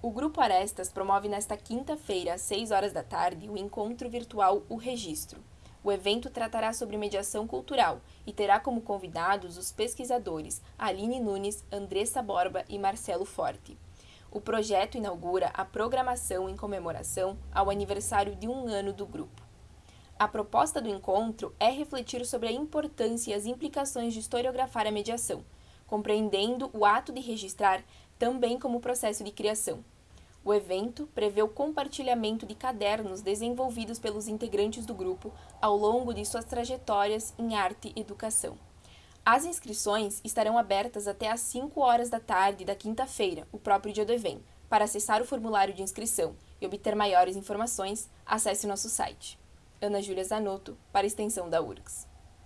O Grupo Arestas promove nesta quinta-feira, às 6 horas da tarde, o encontro virtual O Registro. O evento tratará sobre mediação cultural e terá como convidados os pesquisadores Aline Nunes, Andressa Borba e Marcelo Forte. O projeto inaugura a programação em comemoração ao aniversário de um ano do grupo. A proposta do encontro é refletir sobre a importância e as implicações de historiografar a mediação, compreendendo o ato de registrar também como processo de criação. O evento prevê o compartilhamento de cadernos desenvolvidos pelos integrantes do grupo ao longo de suas trajetórias em arte e educação. As inscrições estarão abertas até às 5 horas da tarde da quinta-feira, o próprio dia do evento. Para acessar o formulário de inscrição e obter maiores informações, acesse nosso site. Ana Júlia Zanotto, para a extensão da URGS.